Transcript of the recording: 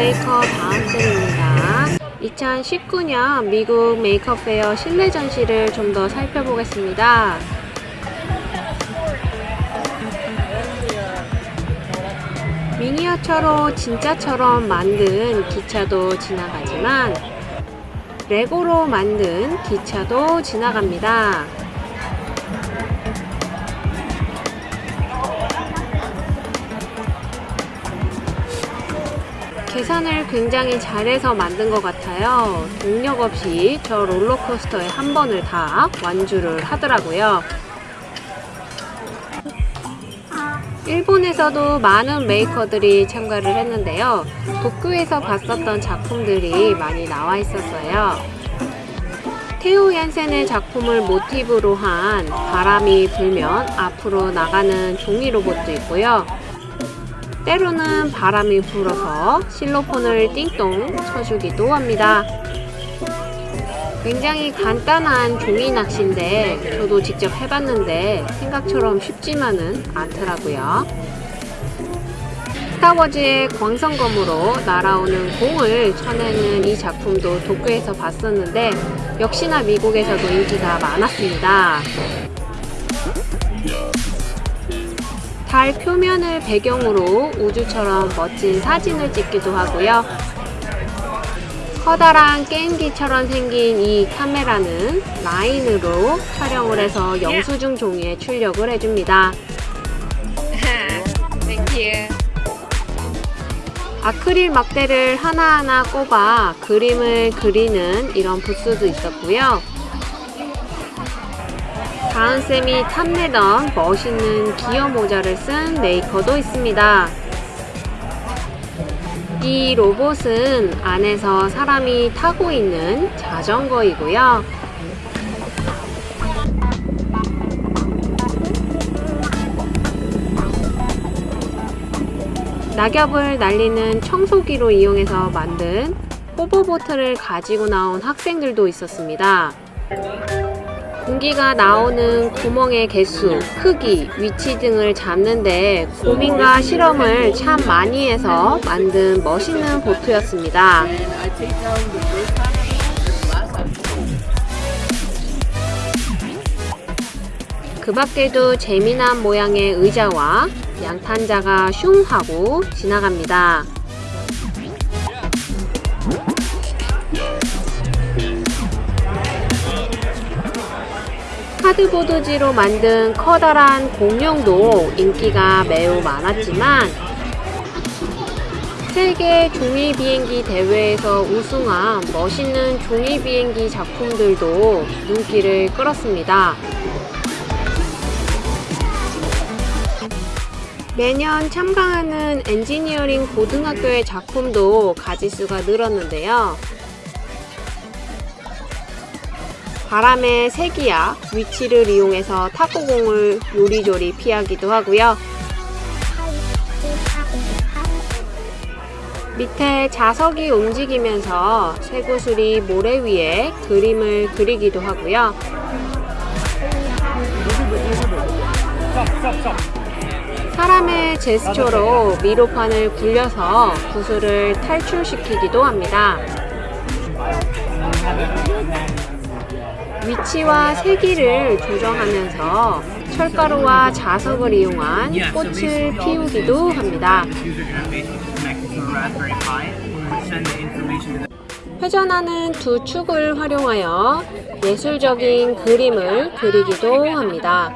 메이크업 다음쌤입니다. 2019년 미국 메이크업 페어 실내 전시를 좀 더 살펴보겠습니다. 미니어처로 진짜처럼 만든 기차도 지나가지만 레고로 만든 기차도 지나갑니다. 계산을 굉장히 잘해서 만든 것 같아요. 동력 없이 저 롤러코스터에 한 번을 다 완주를 하더라고요. 일본에서도 많은 메이커들이 참가를 했는데요. 도쿄에서 봤었던 작품들이 많이 나와 있었어요. 테오 얀센의 작품을 모티브로 한 바람이 불면 앞으로 나가는 종이 로봇도 있고요. 때로는 바람이 불어서 실로폰을 띵동 쳐주기도 합니다. 굉장히 간단한 종이 낚시인데 저도 직접 해봤는데 생각처럼 쉽지만은 않더라고요. 스타워즈의 광선검으로 날아오는 공을 쳐내는 이 작품도 도쿄에서 봤었는데 역시나 미국에서도 인기가 많았습니다. 달 표면을 배경으로 우주처럼 멋진 사진을 찍기도 하고요. 커다란 게임기처럼 생긴 이 카메라는 라인으로 촬영을 해서 영수증 종이에 출력을 해줍니다. 아크릴 막대를 하나하나 꼽아 그림을 그리는 이런 부스도 있었고요. 다은쌤이 탐내던 멋있는 기어 모자를 쓴 메이커도 있습니다. 이 로봇은 안에서 사람이 타고 있는 자전거이고요. 낙엽을 날리는 청소기로 이용해서 만든 호버보트를 가지고 나온 학생들도 있었습니다. 공기가 나오는 구멍의 개수, 크기, 위치 등을 잡는데 고민과 실험을 참 많이 해서 만든 멋있는 보트였습니다. 그 밖에도 재미난 모양의 의자와 양탄자가 슝 하고 지나갑니다. 카드보드지로 만든 커다란 공룡도 인기가 매우 많았지만 세계 종이 비행기 대회에서 우승한 멋있는 종이 비행기 작품들도 눈길을 끌었습니다. 매년 참가하는 엔지니어링 고등학교의 작품도 가지수가 늘었는데요. 바람의 세기야 위치를 이용해서 탁구공을 요리조리 피하기도 하고요. 밑에 자석이 움직이면서 쇠구슬이 모래 위에 그림을 그리기도 하고요. 사람의 제스처로 미로판을 굴려서 구슬을 탈출시키기도 합니다. 위치와 세기를 조정하면서 철가루와 자석을 이용한 꽃을 피우기도 합니다. 회전하는 두 축을 활용하여 예술적인 그림을 그리기도 합니다.